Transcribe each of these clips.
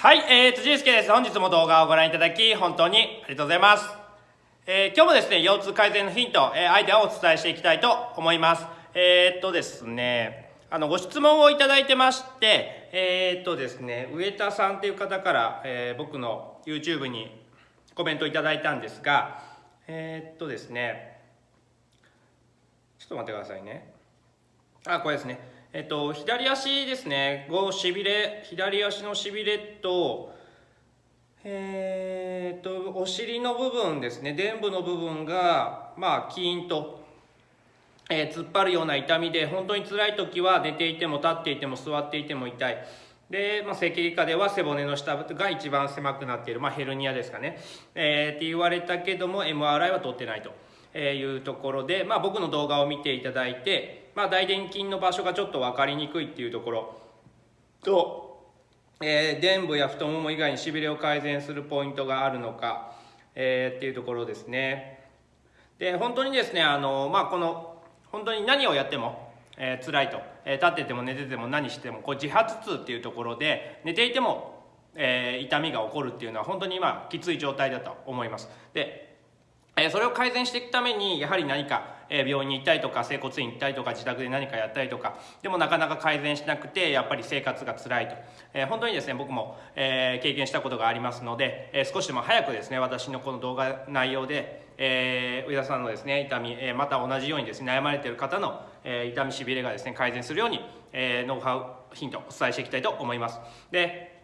はい、えーと、じいすけです。本日も動画をご覧いただき、本当にありがとうございます。えー今日もですね、腰痛改善のヒント、えーアイデアをお伝えしていきたいと思います。えーっとですね、あの、ご質問をいただいてまして、えーっとですね、上田さんっていう方から、えー僕の YouTube にコメントいただいたんですが、えーっとですね、ちょっと待ってくださいね。あ、これですね。えっと、左足ですね、こう、しびれ、左足のしびれと、えーっと、お尻の部分ですね、臀部の部分が、まあ、キーンと、えー突っ張るような痛みで、本当に辛い時は寝ていても立っていても座っていても痛い。で、まあ、整形外科では背骨の下が一番狭くなっている、まあ、ヘルニアですかね、えーって言われたけども MRI は取ってないというところで、まあ、僕の動画を見ていただいて、まあ、大臀筋の場所がちょっと分かりにくいっていうところ。と、えー、臀部や太もも以外にしびれを改善するポイントがあるのか、えーっていうところですね。で本当にですねあの、まあ、この本当に何をやっても、えー辛いと、えー立ってても寝てても何してもこう自発痛っていうところで寝ていても、えー痛みが起こるっていうのは本当に今きつい状態だと思います。でえーそれを改善していくためにやはり何か、え病院に行ったりとか整骨院行ったりとか自宅で何かやったりとかでもなかなか改善しなくてやっぱり生活が辛いと、えー本当にですね僕も、えー経験したことがありますので、えー少しでも早くですね私のこの動画内容で、えー上田さんのですね痛み、えーまた同じようにですね悩まれている方の、えー痛みしびれがですね改善するように、えーノウハウヒントお伝えしていきたいと思います。で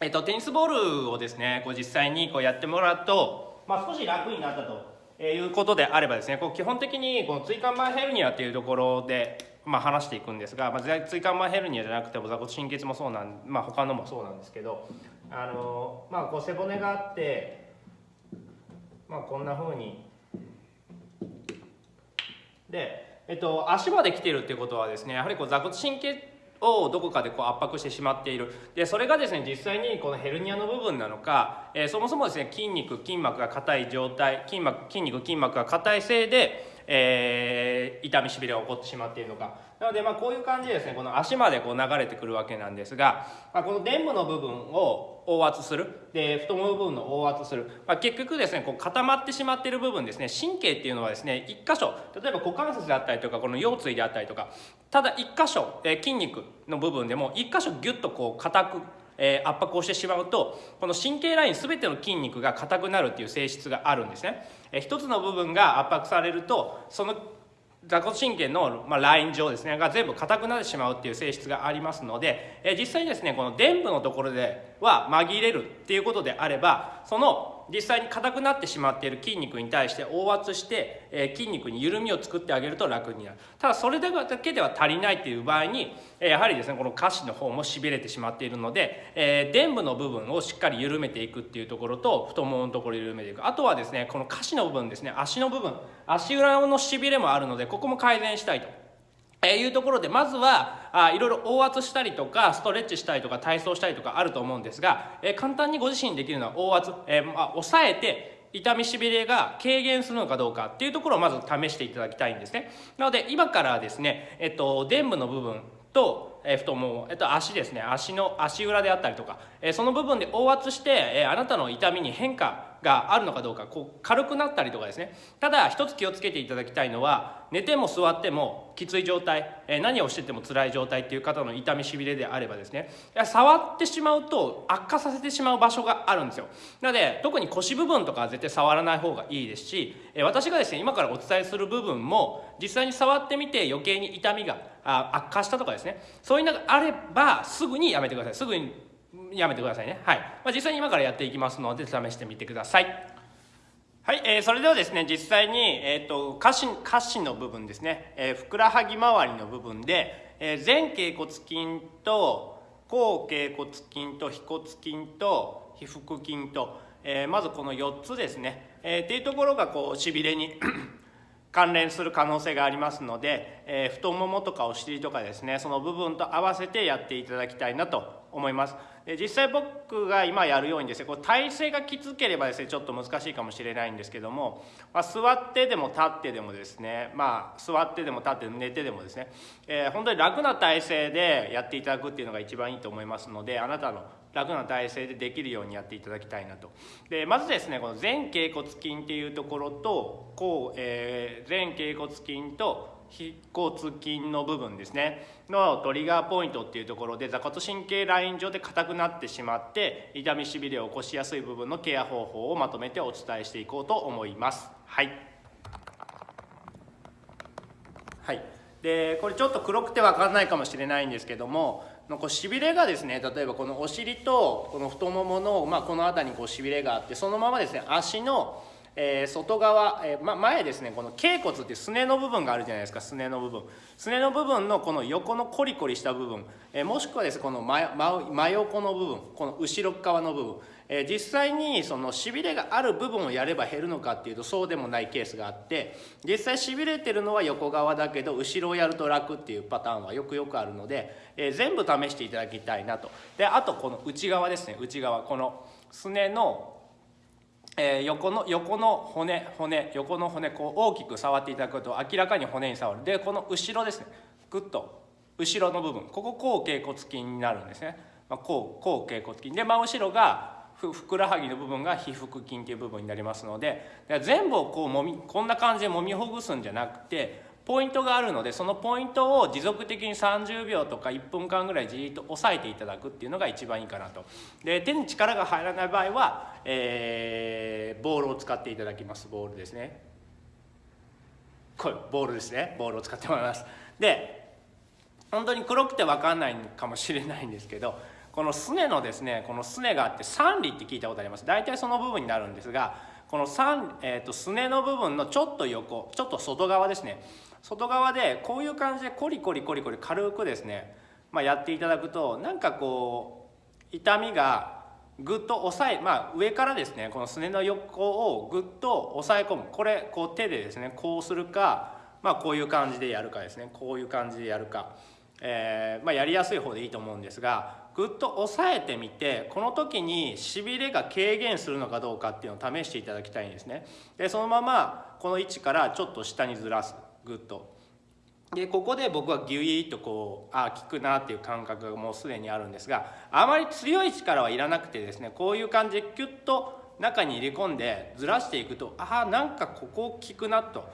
えっと、テニスボールをですねこう実際にこうやってもらうと、まあ、少し楽になったと。えいうことであればですねこう基本的にこの椎間板ヘルニアっていうところで、まあ、話していくんですが、まあ、椎間板ヘルニアじゃなくても座骨神経痛もそうなん、まあ、他のもそうなんですけどあの、まあ、こう背骨があって、まあ、こんな風にで、えっと、足まで来てるっていうことはですねやはりこう座骨神経をどこかでこう圧迫してしまっている。でそれがですね実際にこのヘルニアの部分なのか、えーそもそもですね筋肉筋膜が硬い状態筋膜筋肉筋膜が硬いせいで、えー痛みしびれが起こってしまっているのか。なのでまあこういう感じでですねこの足までこう流れてくるわけなんですが、まあ、この臀部の部分を押圧する。で太もも部分の押圧する、まあ、結局ですねこう固まってしまっている部分ですね神経っていうのはですね一箇所例えば股関節であったりとかこの腰椎であったりとかただ一箇所、えー筋肉の部分でも一箇所ギュッとこう硬くえー圧迫をしてしまうとこの神経ライン全ての筋肉が硬くなるっていう性質があるんですね、えー一つの部分が圧迫されるとその座骨神経の、まあ、ライン上ですねが全部硬くなってしまうっていう性質がありますので、えー実際にですねこの臀部のところでは紛れるっていうことであればその実際に硬くなってしまっている筋肉に対して押圧して、えー筋肉に緩みを作ってあげると楽になるただそれだけでは足りないっていう場合に、えーやはりですねこの下肢の方もしびれてしまっているので、えー臀部の部分をしっかり緩めていくっていうところと太もものところを緩めていくあとはですねこの下肢の部分ですね足の部分足裏のしびれもあるのでここも改善したいと。えーいうところでまずはあいろいろ押圧したりとかストレッチしたりとか体操したりとかあると思うんですが、えー簡単にご自身できるのは押圧、えーまあ、抑えて痛みしびれが軽減するのかどうかっていうところをまず試していただきたいんですね。なので今からですね、えっと、臀部の部分と、え太もも、えっと、足ですね。足の足裏であったりとか、えその部分で押圧して、えあなたの痛みに変化があるのかどうかこう軽くなったりとかですね。ただ一つ気をつけていただきたいのは寝ても座ってもきつい状態、え何をしてても辛い状態っていう方の痛みしびれであればですね。触ってしまうと悪化させてしまう場所があるんですよ。なので特に腰部分とかは絶対触らない方がいいですし、え私がですね今からお伝えする部分も実際に触ってみて余計に痛みが悪化したとかですね。そういうのがあればすぐにやめてください。すぐにやめてくださいね。はい、まあ、実際に今からやっていきますので試してみてください。はい、えーそれではですね実際に、えー、と下肢下肢の部分ですね、えーふくらはぎ周りの部分で、えー前脛骨筋と後脛骨筋と腓骨筋と腓腹筋と、えーまずこの4つですね、えーっていうところがこうしびれに関連する可能性がありますので、えー、太ももとかお尻とかですねその部分と合わせてやっていただきたいなと思います。実際僕が今やるようにですねこう体勢がきつければですねちょっと難しいかもしれないんですけども、まあ、座ってでも立ってでもですねまあ座ってでも立って寝てでもですね、えー、本当に楽な体勢でやっていただくっていうのが一番いいと思いますのであなたの楽な体勢でできるようにやっていただきたいなと。でまずですねこの前脛骨筋っていうところとこう、えー、前脛骨筋と腓骨筋の部分ですね。のトリガーポイントっていうところで座骨神経ライン上で硬くなってしまって痛みしびれを起こしやすい部分のケア方法をまとめてお伝えしていこうと思います。はい。はい。でこれちょっと黒くて分かんないかもしれないんですけどもこうしびれがですね例えばこのお尻とこの太ももの、まあ、この辺りにこうしびれがあってそのままですね足のえー、外側、えーま、前ですねこの頸骨ってすねの部分があるじゃないですかすねの部分。すねの部分のこの横のコリコリした部分、えー、もしくはですねこの真真横の部分この後ろ側の部分、え、実際にそのしびれがある部分をやれば減るのかっていうとそうでもないケースがあって実際しびれてるのは横側だけど後ろをやると楽っていうパターンはよくよくあるので、え、全部試していただきたいなと。であとこの内側ですね。内側このすねのえ、横の横の骨骨横の骨こう大きく触っていただくと明らかに骨に触る。でこの後ろですね。グッと後ろの部分。ここ後頸骨筋になるんですね、まあ、後後頸骨筋で真後ろがふくらはぎの部分が皮腹筋っていう部分になりますので全部をこうもみこんな感じでもみほぐすんじゃなくてポイントがあるのでそのポイントを持続的に30秒とか1分間ぐらいじっと押さえていただくっていうのが一番いいかなと。で手に力が入らない場合は、えー、ボールを使っていただきます。ボールですね。これボールですね。ボールを使ってもらいます。で本当に黒くて分かんないかもしれないんですけどこのすねのですねこのすねがあって三里って聞いたことあります。大体その部分になるんですがこの3、えーと、すねの部分のちょっと横ちょっと外側ですね。外側でこういう感じでコリコリコリコリ軽くですね、まあ、やっていただくとなんかこう痛みがぐっと押さえまあ上からですねこのすねの横をぐっと押さえ込む。これこう手でですねこうするかまあこういう感じでやるかですね。こういう感じでやるか、えーまあ、やりやすい方でいいと思うんですがぐっと押さえてみてこの時にしびれが軽減するのかどうかっていうのを試していただきたいんですね。でそのままこの位置からちょっと下にずらす。グッと。でここで僕はギュイーとこうあ効くなっていう感覚がもうすでにあるんですがあまり強い力はいらなくてですねこういう感じでキュッと中に入れ込んでずらしていくとああなんかここ効くなと。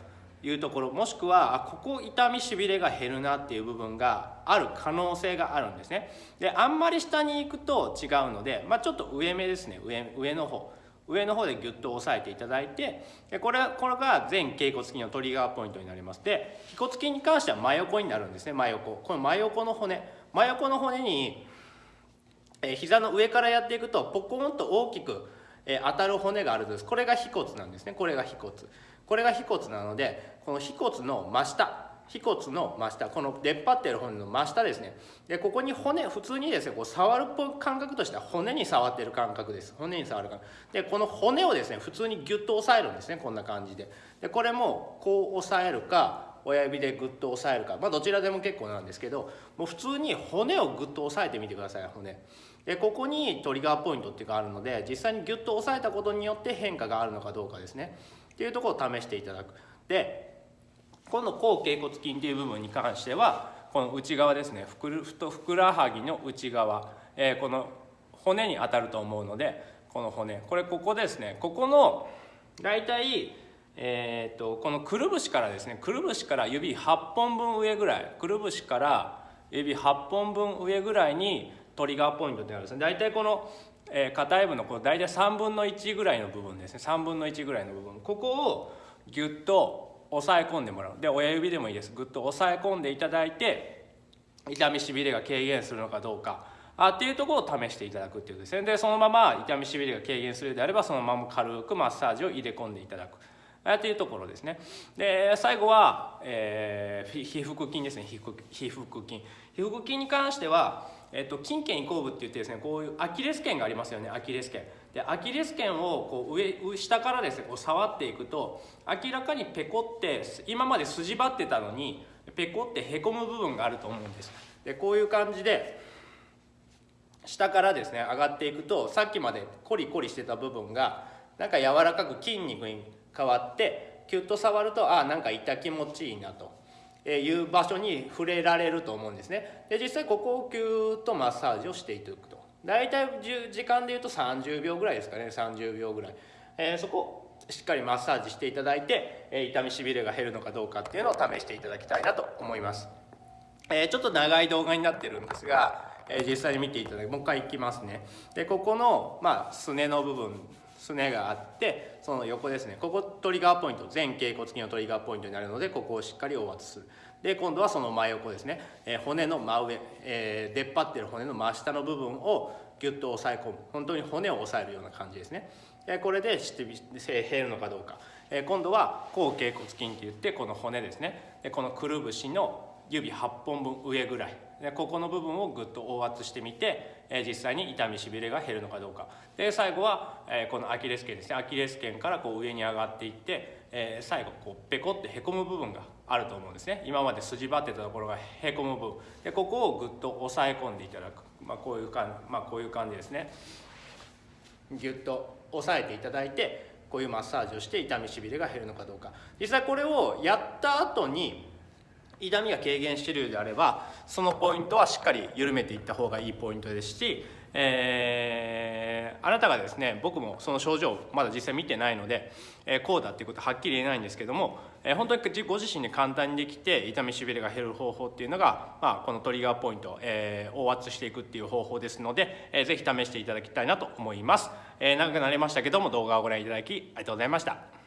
いうところもしくはここ痛みしびれが減るなっていう部分がある可能性があるんですね。であんまり下に行くと違うので、まあ、ちょっと上目ですね。上上の方。上の方でギュッと押さえていただいてでこれこれが全頸骨筋のトリガーポイントになります。で腓骨筋に関しては真横になるんですね。真横。この真横の骨。真横の骨に、え、膝の上からやっていくとポコンと大きく、え、当たる骨があるんです。これが腓骨なんですね。これが腓骨。これが腓骨なのでこの腓骨の真下腓骨の真下この出っ張ってる骨の真下ですね。でここに骨普通にですねこう触る感覚としては骨に触ってる感覚です。骨に触る感覚。でこの骨をですね普通にギュッと押さえるんですねこんな感じで。でこれもこう押さえるか親指でグッと押さえるか。まあどちらでも結構なんですけどもう普通に骨をグッと押さえてみてください骨。でここにトリガーポイントっていうのがあるので実際にギュッと押さえたことによって変化があるのかどうかですね。っていうところを試していただく。でこの後頸骨筋っていう部分に関してはこの内側ですねふくふくらはぎの内側、えー、この骨に当たると思うのでこの骨。これここですね。ここの大体えーと、このくるぶしからですねくるぶしから指8本分上ぐらいくるぶしから指8本分上ぐらいにトリガーポイントってあるんですね。大体この、えー、硬い部のこの大体3分の1ぐらいの部分ですね。3分の1ぐらいの部分。ここをギュッと押さえ込んでもらう。で親指でもいいです。ぐっと押さえ込んでいただいて痛みしびれが軽減するのかどうか。あっていうところを試していただくっていうことですね。でそのまま痛みしびれが軽減するであればそのまま軽くマッサージを入れ込んでいただく。あっていうところですね。で最後は、えー、皮腹筋ですね。皮腹筋皮腹筋に関してはえっと、筋腱移行部って言ってですねこういうアキレス腱がありますよね。アキレス腱。でアキレス腱をこう上下からですねこう触っていくと明らかにペコって今まで筋張ってたのにペコってへこむ部分があると思うんです。でこういう感じで下からですね上がっていくとさっきまでコリコリしてた部分がなんか柔らかく筋肉に変わってキュッと触るとあなんか痛気持ちいいなという場所に触れられると思うんですね。で実際ここをキューッとマッサージをしていくと。大体時間でいうと30秒ぐらいですかね。30秒ぐらい、えー、そこしっかりマッサージしていただいて、え痛みしびれが減るのかどうかっていうのを試していただきたいなと思います、えー、ちょっと長い動画になってるんですが、え実際に見ていただくもう一回いきますね。でここの、まあ、すねの部分すねがあってその横ですね。ここトリガーポイント全頸骨筋のトリガーポイントになるのでここをしっかり押圧する。で今度はその真横ですね、えー、骨の真上、えー、出っ張ってる骨の真下の部分をギュッと押さえ込む。本当に骨を押さえるような感じですね。でこれで減るのかどうか、えー、今度は後頸骨筋って言ってこの骨ですね。でこのくるぶしの指8本分上ぐらい。でここの部分をぐっと押圧してみて、え実際に痛みしびれが減るのかどうか。で最後は、えこのアキレス腱ですね。アキレス腱からこう上に上がっていって、え最後こうペコってへこむ部分があると思うんですね。今まで筋張ってたところがへこむ部分。でここをぐっと押さえ込んでいただく、まあ、こういう感じ、まあ、こういう感じですね。ぎゅっと押さえていただいてこういうマッサージをして痛みしびれが減るのかどうか。実際これをやった後に痛みが軽減しているようであればそのポイントはしっかり緩めていった方がいいポイントですし、えー、あなたがですね僕もその症状まだ実際見てないので、えー、こうだっていうことははっきり言えないんですけども、えー、本当にご自身で簡単にできて痛みしびれが減る方法っていうのが、まあ、このトリガーポイント、えー、大圧していくっていう方法ですので、えー、ぜひ試していただきたいなと思います、えー、長くなりましたけども動画をご覧いただきありがとうございました。